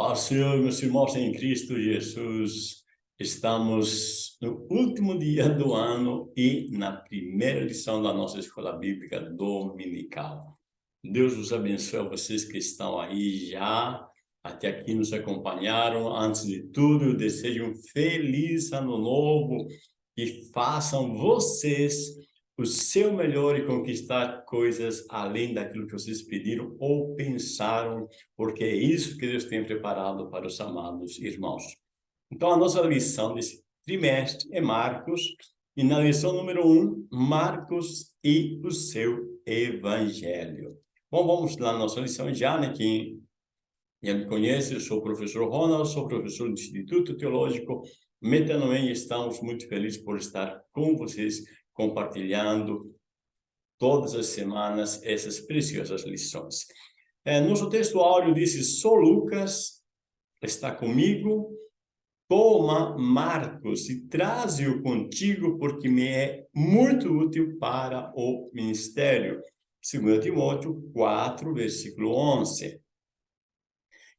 paz Senhor, meus irmãos em Cristo Jesus. Estamos no último dia do ano e na primeira lição da nossa escola bíblica dominical. Deus os abençoe a vocês que estão aí já, até aqui nos acompanharam. Antes de tudo, eu desejo um feliz ano novo e façam vocês o seu melhor e conquistar coisas além daquilo que vocês pediram ou pensaram, porque é isso que Deus tem preparado para os amados irmãos. Então, a nossa lição desse trimestre é Marcos, e na lição número 1, um, Marcos e o seu Evangelho. Bom, vamos lá na nossa lição já, né? Quem já me conhece, eu sou o professor Ronald, sou professor do Instituto Teológico Metanoem e estamos muito felizes por estar com vocês compartilhando todas as semanas essas preciosas lições. É, nosso texto áudio diz, sou Lucas, está comigo, toma Marcos e traze-o contigo, porque me é muito útil para o ministério. 2 Timóteo 4, versículo 11.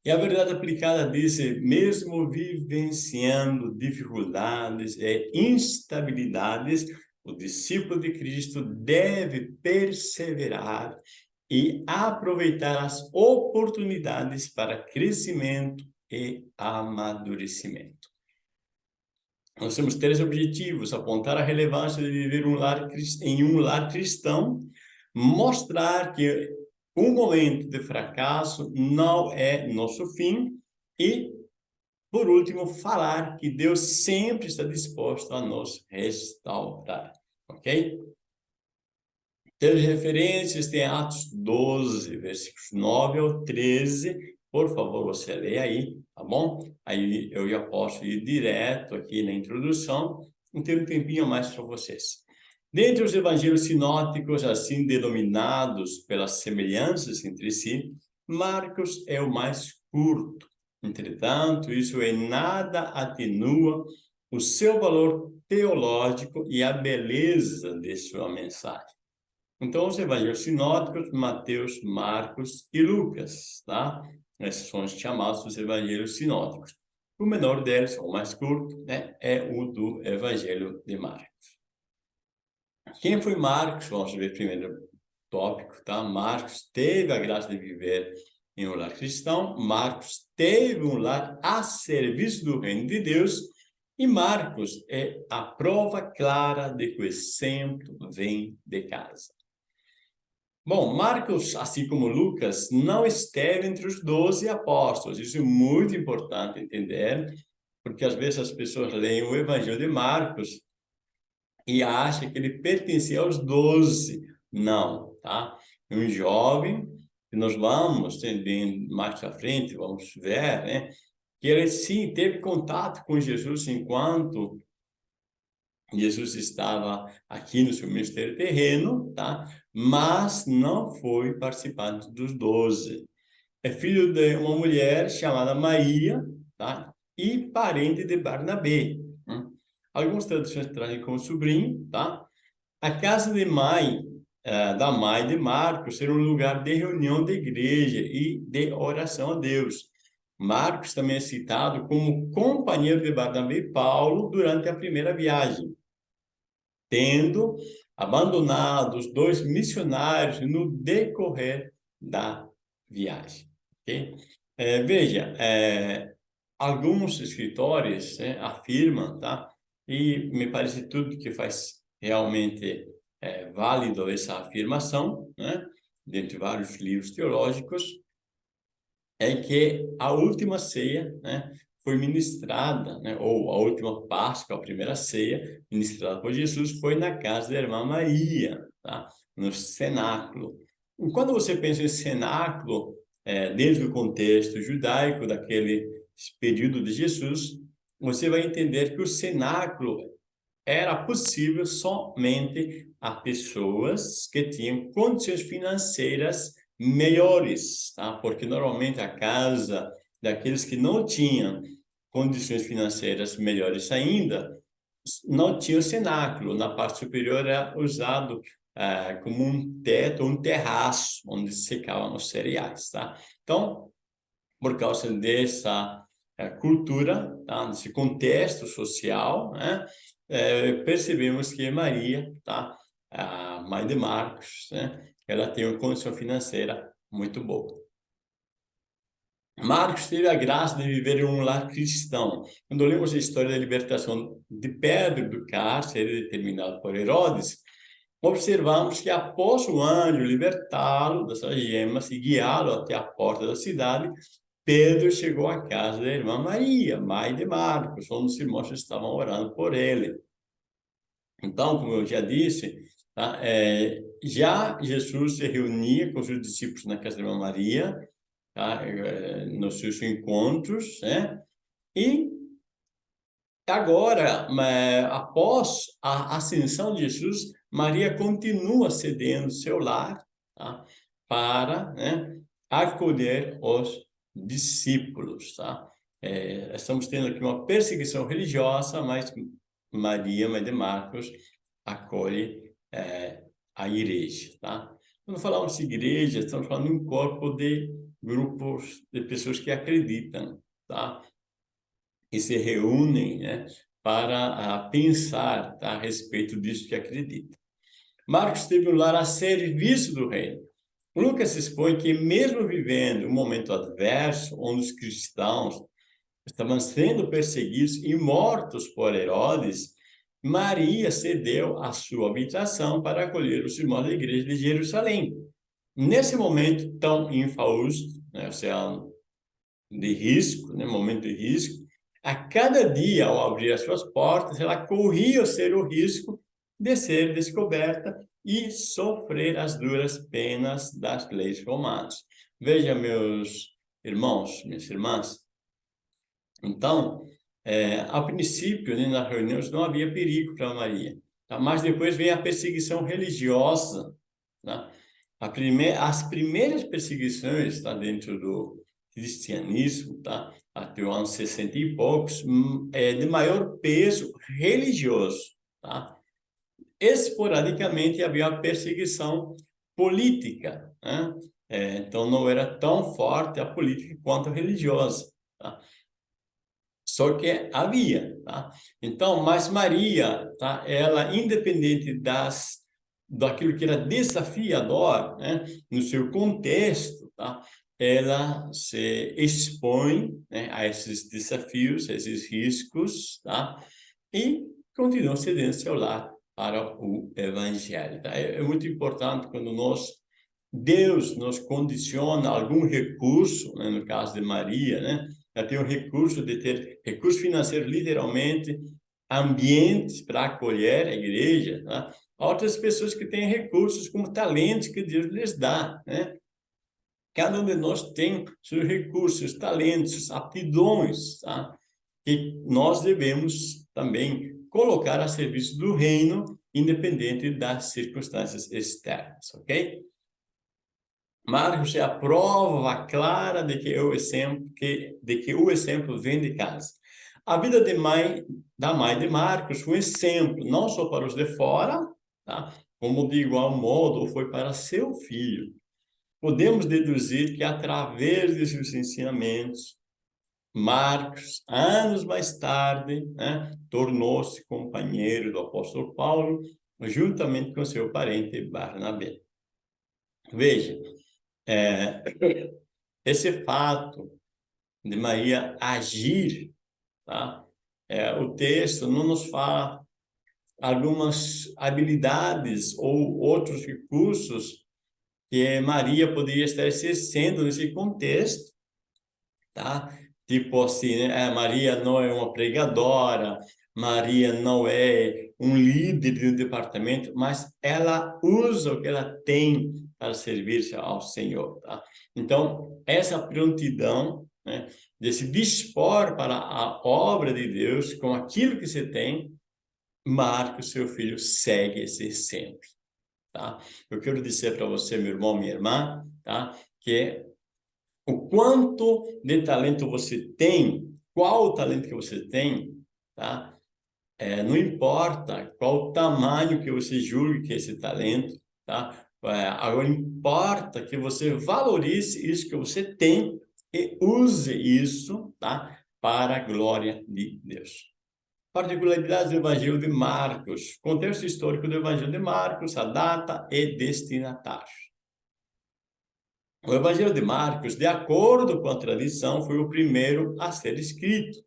E a verdade aplicada diz, mesmo vivenciando dificuldades e instabilidades, o discípulo de Cristo deve perseverar e aproveitar as oportunidades para crescimento e amadurecimento. Nós temos três objetivos, apontar a relevância de viver um lar, em um lar cristão, mostrar que um momento de fracasso não é nosso fim e, por último, falar que Deus sempre está disposto a nos restaurar ok? Temos referências, tem Atos 12, versículos 9 ao 13, por favor, você lê aí, tá bom? Aí eu já posso ir direto aqui na introdução, e ter um tempinho mais para vocês. Dentre os evangelhos sinóticos, assim denominados pelas semelhanças entre si, Marcos é o mais curto. Entretanto, isso em nada atenua o seu valor teológico e a beleza de sua mensagem. Então, os evangelhos sinóticos, Mateus, Marcos e Lucas, tá? Esses são os chamados os evangelhos sinóticos. O menor deles, o mais curto, né, é o do evangelho de Marcos. Quem foi Marcos? Vamos ver primeiro tópico, tá? Marcos teve a graça de viver em um lar cristão. Marcos teve um lar a serviço do reino de Deus e Marcos é a prova clara de que o exemplo vem de casa. Bom, Marcos, assim como Lucas, não esteve entre os doze apóstolos. Isso é muito importante entender, porque às vezes as pessoas leem o Evangelho de Marcos e acham que ele pertencia aos doze. Não, tá? Um jovem, que nós vamos, bem mais à frente, vamos ver, né? que ele sim teve contato com Jesus enquanto Jesus estava aqui no seu ministério terreno, tá? Mas não foi participante dos doze. É filho de uma mulher chamada Maria, tá? E parente de Barnabé. Hum? Algumas traduções trazem como sobrinho, tá? A casa de mãe, uh, da mãe de Marcos, era um lugar de reunião de igreja e de oração a Deus. Marcos também é citado como companheiro de Barnabé e Paulo durante a primeira viagem, tendo abandonado os dois missionários no decorrer da viagem. Okay? É, veja, é, alguns escritores né, afirmam, tá? e me parece tudo que faz realmente é, válido essa afirmação, né? dentre vários livros teológicos, é que a última ceia né, foi ministrada, né, ou a última Páscoa, a primeira ceia, ministrada por Jesus, foi na casa da irmã Maria, tá? no cenáculo. E quando você pensa em cenáculo, é, dentro do contexto judaico daquele período de Jesus, você vai entender que o cenáculo era possível somente a pessoas que tinham condições financeiras melhores, tá? Porque normalmente a casa daqueles que não tinham condições financeiras melhores ainda, não tinha o cenáculo. Na parte superior era usado é, como um teto, um terraço, onde secavam os cereais, tá? Então, por causa dessa é, cultura, tá? desse contexto social, né? É, percebemos que Maria, tá? a mãe de Marcos, né? ela tem uma condição financeira muito boa. Marcos teve a graça de viver em um lar cristão. Quando lemos a história da libertação de Pedro do cárcere determinado por Herodes, observamos que após o anjo libertá-lo dessas gemas e guiá-lo até a porta da cidade, Pedro chegou à casa da irmã Maria, mãe de Marcos, onde os irmãos estavam orando por ele. Então, como eu já disse, tá? é, já Jesus se reunia com os seus discípulos na casa da irmã Maria, tá? É, nos seus encontros, né? E agora, após a ascensão de Jesus, Maria continua cedendo seu lar tá? para né, acolher os discípulos. Tá? É, estamos tendo aqui uma perseguição religiosa, mas Maria, mãe de Marcos, acolhe é, a igreja. Tá? Quando falamos de igreja, estamos falando de um corpo de grupos de pessoas que acreditam, tá? E se reúnem, né, para a, pensar tá, a respeito disso que acreditam. Marcos teve um lar a serviço do reino. Lucas expõe que mesmo vivendo um momento adverso, onde os cristãos estavam sendo perseguidos e mortos por Herodes, Maria cedeu a sua habitação para acolher os irmãos da igreja de Jerusalém. Nesse momento tão infausto, né, ou seja, de risco, né, momento de risco, a cada dia, ao abrir as suas portas, ela corria ser o risco de ser descoberta e sofrer as duras penas das leis romanas. Veja, meus irmãos, minhas irmãs, então, é, a princípio, né, nas reuniões, não havia perigo para Maria, tá? mas depois vem a perseguição religiosa. Tá? Prime as primeiras perseguições tá, dentro do cristianismo, tá? até o ano 60 e poucos, hum, é de maior peso religioso. Tá? Esporadicamente havia uma perseguição política, né? é, então não era tão forte a política quanto a religiosa. Tá? Só que havia, tá? Então, mas Maria, tá? Ela, independente das daquilo que era desafiador, né? No seu contexto, tá? Ela se expõe né? a esses desafios, a esses riscos, tá? E continua cedendo seu lar para o evangelho. Tá? É, é muito importante quando nós Deus nos condiciona algum recurso, né? no caso de Maria, né? ela tem o recurso de ter recurso financeiro, literalmente, ambientes para acolher a igreja, tá? outras pessoas que têm recursos como talentos que Deus lhes dá, né? Cada um de nós tem seus recursos, talentos, aptidões, tá? Que nós devemos também colocar a serviço do reino, independente das circunstâncias externas, ok? Marcos é a prova clara de que o exemplo que de que o exemplo vem de casa. A vida de mãe da mãe de Marcos foi um exemplo não só para os de fora, tá? Como de igual modo foi para seu filho. Podemos deduzir que através de seus ensinamentos Marcos, anos mais tarde, né, tornou-se companheiro do apóstolo Paulo, juntamente com seu parente Barnabé. Veja, é, esse fato de Maria agir, tá? É, o texto não nos fala algumas habilidades ou outros recursos que Maria poderia estar exercendo nesse contexto, tá? Tipo assim, né? É, Maria não é uma pregadora, Maria não é um líder de um departamento, mas ela usa o que ela tem para servir-se ao Senhor. Tá? Então, essa prontidão né, de se dispor para a obra de Deus com aquilo que você tem, marca o seu filho segue esse exemplo. Tá? Eu quero dizer para você, meu irmão, minha irmã, tá? que o quanto de talento você tem, qual o talento que você tem, tá? É, não importa qual o tamanho que você julgue que é esse talento, tá? É, agora importa que você valorize isso que você tem e use isso tá? para a glória de Deus. Particularidades do Evangelho de Marcos. Contexto histórico do Evangelho de Marcos, a data e destinatário. O Evangelho de Marcos, de acordo com a tradição, foi o primeiro a ser escrito.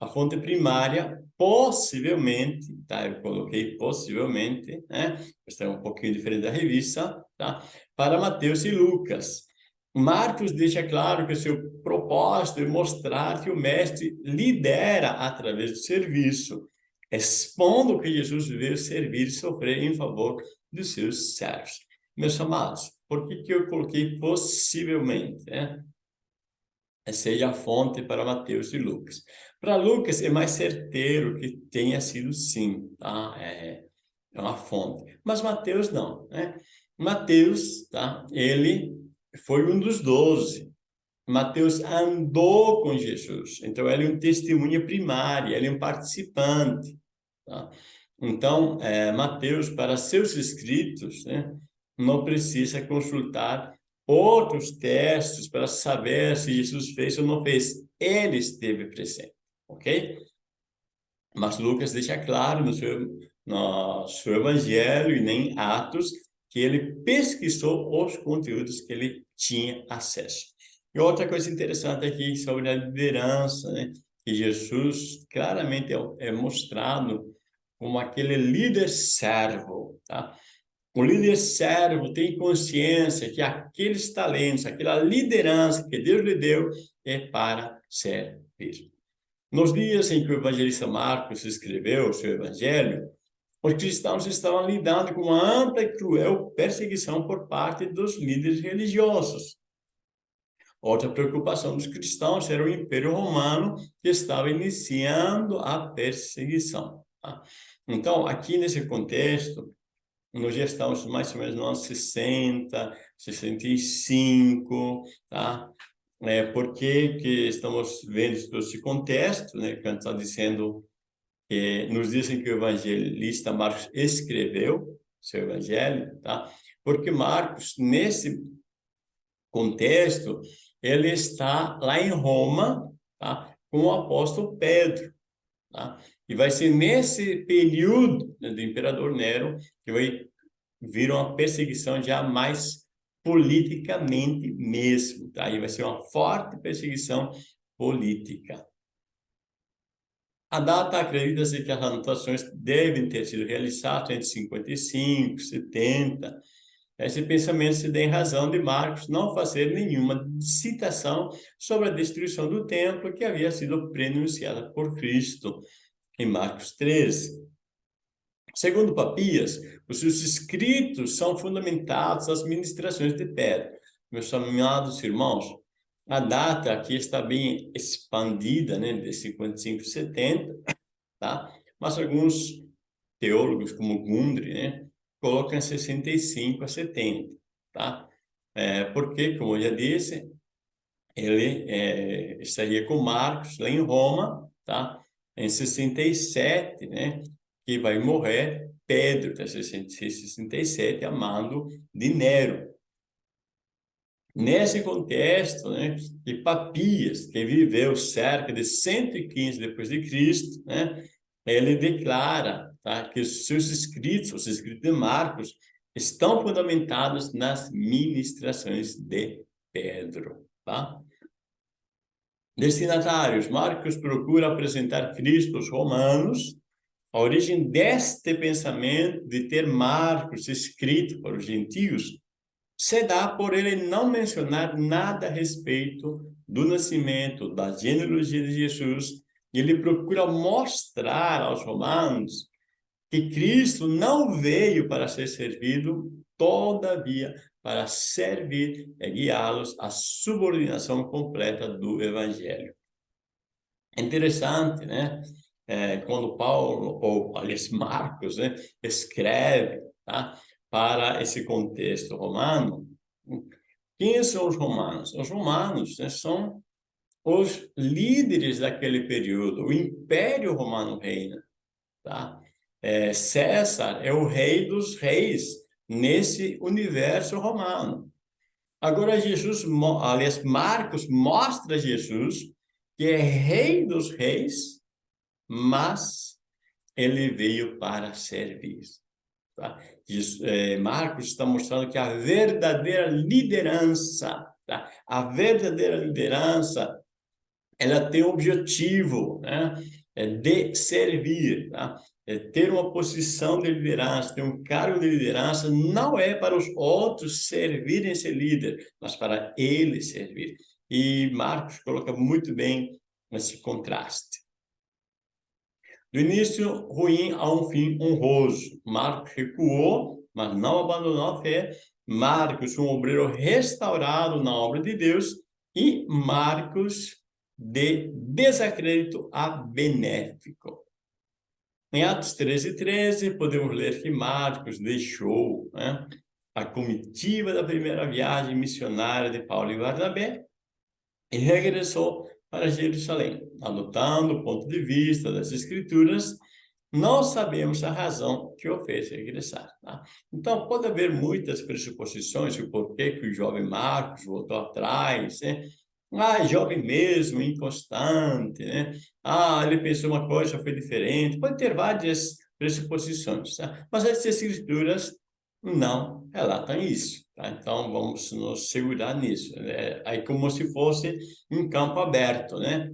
A fonte primária, possivelmente, tá? Eu coloquei possivelmente, né? Esta é um pouquinho diferente da revista, tá? Para Mateus e Lucas. Marcos deixa claro que seu propósito é mostrar que o mestre lidera através do serviço, expondo que Jesus veio servir e sofrer em favor dos seus servos. Meus amados, por que, que eu coloquei possivelmente? Né? Seja a fonte para Mateus e Lucas. Para Lucas é mais certeiro que tenha sido sim, tá? É, é uma fonte. Mas Mateus não, né? Mateus, tá? Ele foi um dos doze. Mateus andou com Jesus, então ele é um testemunha primária, ele é um participante. Tá? Então, é, Mateus, para seus escritos, né, não precisa consultar outros textos para saber se Jesus fez ou não fez. Ele esteve presente, ok? Mas Lucas deixa claro no seu, no seu evangelho e nem Atos que ele pesquisou os conteúdos que ele tinha acesso. E outra coisa interessante aqui sobre a liderança, né? que Jesus claramente é, é mostrado como aquele líder servo, tá? O líder servo tem consciência que aqueles talentos, aquela liderança que Deus lhe deu é para servir. Nos dias em que o evangelista Marcos escreveu o seu evangelho, os cristãos estavam lidando com uma ampla e cruel perseguição por parte dos líderes religiosos. Outra preocupação dos cristãos era o Império Romano, que estava iniciando a perseguição. Tá? Então, aqui nesse contexto, nós já estamos mais ou menos nos anos 60, 65, tá? É, por que, que estamos vendo todo esse contexto, né? Que está dizendo que nos dizem que o evangelista Marcos escreveu seu evangelho, tá? Porque Marcos, nesse contexto, ele está lá em Roma, tá? Com o apóstolo Pedro, tá? E vai ser nesse período né, do imperador Nero que vai vir uma perseguição já mais politicamente mesmo, tá? E vai ser uma forte perseguição política. A data acredita-se que as anotações devem ter sido realizadas entre 55 e 70. Esse pensamento se dá em razão de Marcos não fazer nenhuma citação sobre a destruição do templo que havia sido prenunciada por Cristo em Marcos 13. Segundo Papias, os seus escritos são fundamentados nas ministrações de Pedro. Meus amados irmãos, a data aqui está bem expandida, né, de 55 a 70, tá? Mas alguns teólogos, como Gundry, né, colocam 65 a 70, tá? É, porque, como eu já disse, ele é, estaria com Marcos lá em Roma, tá? Em 67, né, que vai morrer Pedro, tá? 67, amando de Nero, Nesse contexto, né, de Papias, que viveu cerca de 115 depois de Cristo, né, ele declara tá, que seus escritos, os escritos de Marcos, estão fundamentados nas ministrações de Pedro. Tá? Destinatários, Marcos procura apresentar Cristo aos romanos, a origem deste pensamento de ter Marcos escrito para os gentios se dá por ele não mencionar nada a respeito do nascimento, da genealogia de Jesus. Ele procura mostrar aos romanos que Cristo não veio para ser servido, todavia para servir e guiá-los à subordinação completa do Evangelho. É interessante, né? É, quando Paulo, ou aliás Marcos, né, escreve, tá? para esse contexto romano, quem são os romanos? Os romanos né, são os líderes daquele período. O Império Romano reina. Tá? É, César é o rei dos reis nesse universo romano. Agora Jesus, aliás, Marcos mostra Jesus que é rei dos reis, mas ele veio para servir. Tá? é, Marcos está mostrando que a verdadeira liderança, tá? a verdadeira liderança, ela tem o objetivo né? é de servir, tá? É ter uma posição de liderança, ter um cargo de liderança, não é para os outros servirem ser líder, mas para ele servir. E Marcos coloca muito bem esse contraste. Do início ruim a um fim honroso. Marcos recuou, mas não abandonou a fé. Marcos, um obreiro restaurado na obra de Deus. E Marcos, de desacredito a benéfico. Em Atos 13, 13, podemos ler que Marcos deixou né, a comitiva da primeira viagem missionária de Paulo e Barnabé e regressou para Jerusalém. Adotando o ponto de vista das Escrituras, não sabemos a razão que o fez regressar. Tá? Então, pode haver muitas pressuposições o porquê que o jovem Marcos voltou atrás, né? Ah, jovem mesmo, inconstante, né? Ah, ele pensou uma coisa, foi diferente. Pode ter várias pressuposições, tá? Mas as escrituras não relatam isso. Tá? Então, vamos nos segurar nisso. É, aí como se fosse um campo aberto, né?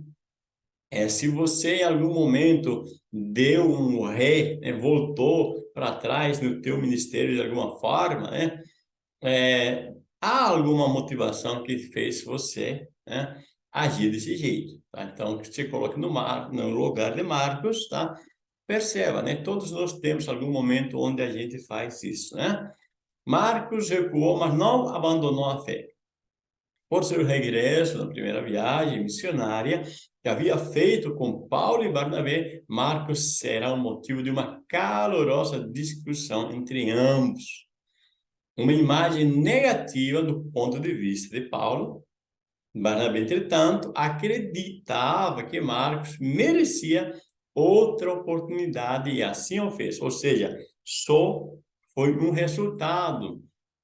É, se você em algum momento deu um ré, né, voltou para trás no teu ministério de alguma forma, né? É, há alguma motivação que fez você né, agir desse jeito. Tá? Então, você coloque no, mar, no lugar de Marcos, tá? Perceba, né? Todos nós temos algum momento onde a gente faz isso, né? Marcos recuou, mas não abandonou a fé. Por seu regresso na primeira viagem missionária que havia feito com Paulo e Barnabé, Marcos será o motivo de uma calorosa discussão entre ambos. Uma imagem negativa do ponto de vista de Paulo. Barnabé, entretanto, acreditava que Marcos merecia outra oportunidade e assim o fez. Ou seja, só foi um resultado.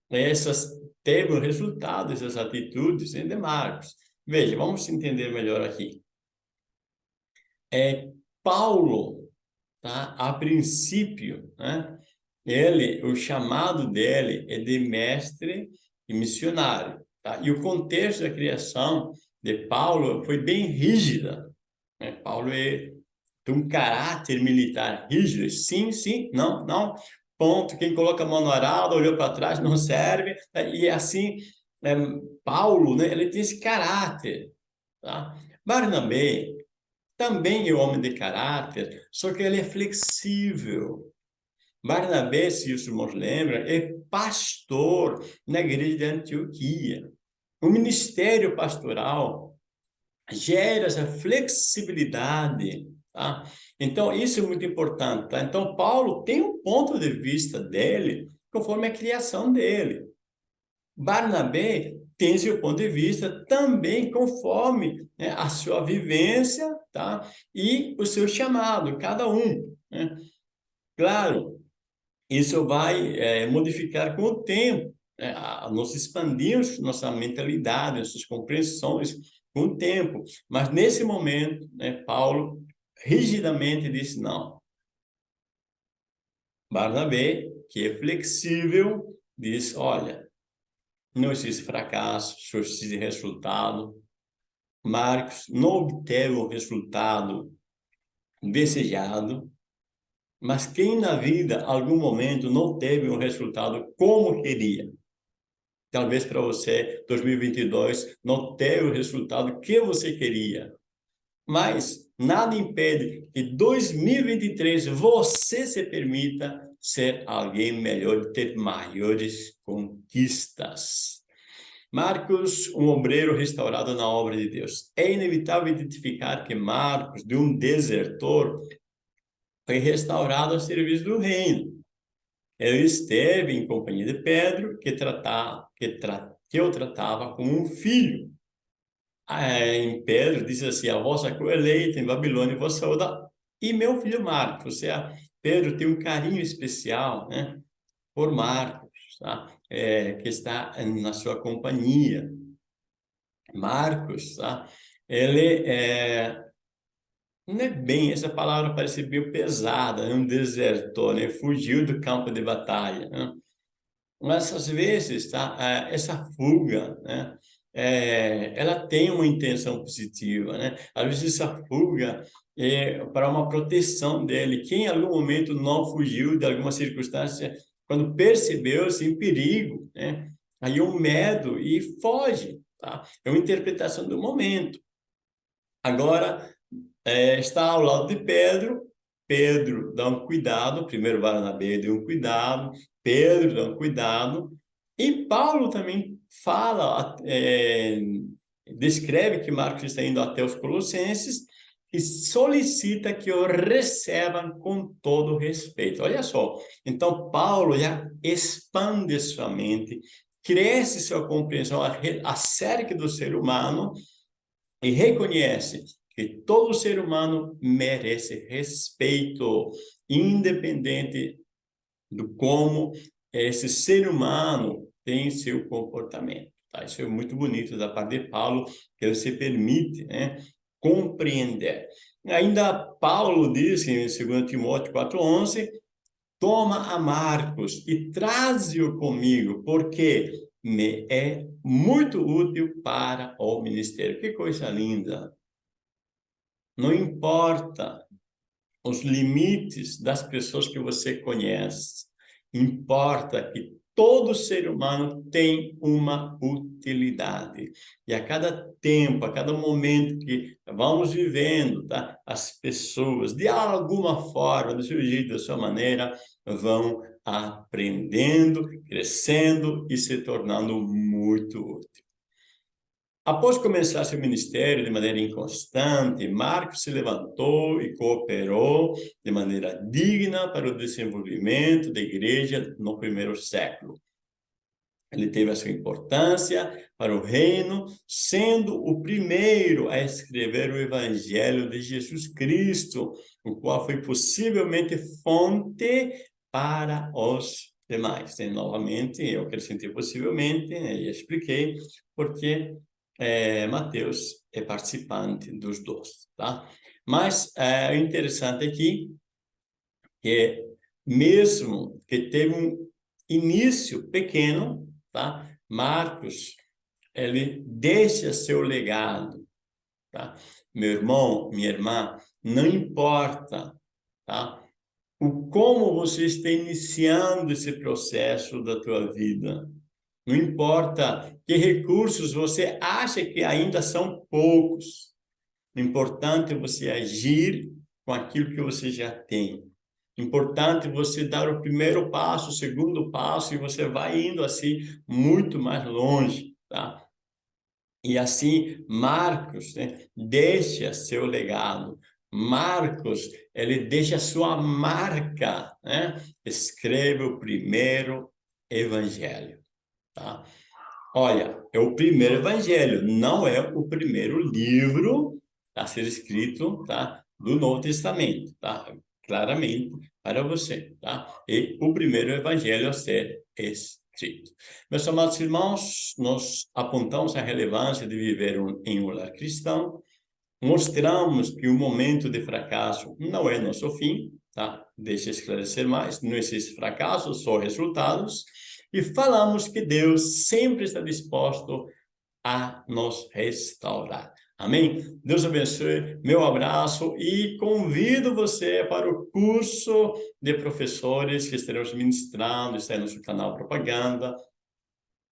Essas teve um resultado, essas atitudes de Marcos. Veja, vamos entender melhor aqui. É, Paulo, tá? a princípio, né? ele, o chamado dele é de mestre e missionário. Tá? E o contexto da criação de Paulo foi bem rígida. Né? Paulo é, tem um caráter militar rígido. Sim, sim, não, não ponto, quem coloca a mão no arado, olhou para trás, não serve, né? e assim, é, Paulo, né, ele tem esse caráter, tá? Barnabé também é homem de caráter, só que ele é flexível. Barnabé, se os irmãos lembram, é pastor na igreja de Antioquia. O ministério pastoral gera essa flexibilidade, tá? Então, isso é muito importante. Tá? Então, Paulo tem um ponto de vista dele conforme a criação dele. Barnabé tem seu ponto de vista também conforme né, a sua vivência tá? e o seu chamado, cada um. Né? Claro, isso vai é, modificar com o tempo. Né? Nós expandimos nossa mentalidade, nossas compreensões com o tempo. Mas nesse momento, né, Paulo rigidamente disse não. Barnabé, que é flexível, diz, olha, não existe fracasso, só existe resultado. Marcos não obteve o resultado desejado, mas quem na vida, algum momento, não teve um resultado como queria? Talvez para você, 2022, não teve o resultado que você queria. Mas nada impede que 2023 você se permita ser alguém melhor, ter maiores conquistas. Marcos, um obreiro restaurado na obra de Deus. É inevitável identificar que Marcos, de um desertor, foi restaurado ao serviço do reino. Ele esteve em companhia de Pedro, que, tratava, que, que o tratava como um filho em Pedro, diz assim, a vossa colheita em Babilônia, vos saúda. E meu filho Marcos, ou seja, Pedro tem um carinho especial né, por Marcos. tá? É, que está na sua companhia. Marcos, tá? ele é, não é bem, essa palavra parece meio pesada, né? um desertor, né? fugiu do campo de batalha. Né? Mas às vezes tá? É, essa fuga, né? É, ela tem uma intenção positiva, né? Às vezes essa fuga é para uma proteção dele. Quem em algum momento não fugiu de alguma circunstância, quando percebeu-se em perigo, né? Aí o medo e foge, tá? É uma interpretação do momento. Agora, é, está ao lado de Pedro, Pedro dá um cuidado, primeiro Barnabé deu um cuidado, Pedro dá um cuidado, e Paulo também fala, é, descreve que Marcos está indo até os Colossenses e solicita que o recebam com todo respeito. Olha só, então Paulo já expande sua mente, cresce sua compreensão acerca do ser humano e reconhece que todo ser humano merece respeito, independente do como esse ser humano tem seu comportamento. Tá? Isso é muito bonito da parte de Paulo, que ele se permite né, compreender. Ainda Paulo diz em 2 Timóteo 4,11, toma a Marcos e traze-o comigo, porque me é muito útil para o ministério. Que coisa linda! Não importa os limites das pessoas que você conhece, importa que todo ser humano tem uma utilidade. E a cada tempo, a cada momento que vamos vivendo, tá? as pessoas, de alguma forma, do seu jeito, da sua maneira, vão aprendendo, crescendo e se tornando muito útil. Após começar seu ministério de maneira inconstante, Marcos se levantou e cooperou de maneira digna para o desenvolvimento da igreja no primeiro século. Ele teve a sua importância para o reino, sendo o primeiro a escrever o evangelho de Jesus Cristo, o qual foi possivelmente fonte para os demais. E, novamente, eu acrescentei possivelmente, né, e expliquei, porque é, Mateus é participante dos dois, tá? Mas é, interessante aqui que mesmo que teve um início pequeno, tá? Marcos, ele deixa seu legado, tá? Meu irmão, minha irmã, não importa, tá? O como você está iniciando esse processo da tua vida, não importa que recursos você acha que ainda são poucos. O importante é você agir com aquilo que você já tem. Importante você dar o primeiro passo, o segundo passo, e você vai indo assim muito mais longe, tá? E assim, Marcos né, deixa seu legado. Marcos, ele deixa sua marca, né? Escreve o primeiro evangelho. Tá? Olha, é o primeiro evangelho, não é o primeiro livro a ser escrito tá? do Novo Testamento, tá? claramente para você. Tá? E o primeiro evangelho a ser escrito. Meus amados irmãos, nós apontamos a relevância de viver um, em um lar cristão, mostramos que o momento de fracasso não é nosso fim, tá? deixa eu esclarecer mais, não existe fracasso, só resultados, e falamos que Deus sempre está disposto a nos restaurar. Amém? Deus abençoe, meu abraço e convido você para o curso de professores que estaremos ministrando, está aí no canal Propaganda,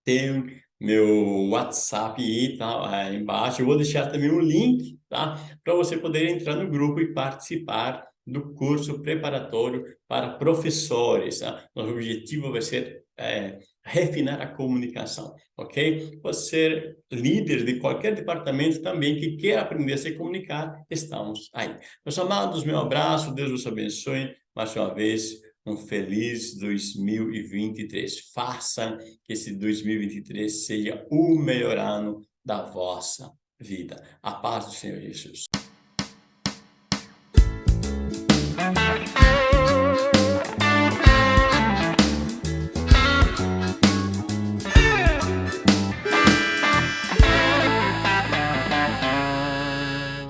tem meu WhatsApp aí, tá, aí embaixo, eu vou deixar também um link, tá, para você poder entrar no grupo e participar do curso preparatório para professores, tá? Nosso objetivo vai ser é, refinar a comunicação, ok? Ser líder de qualquer departamento também que quer aprender a se comunicar, estamos aí. Meus amados, meu abraço, Deus os abençoe, mais uma vez, um feliz 2023. Faça que esse 2023 seja o melhor ano da vossa vida. A paz do Senhor Jesus.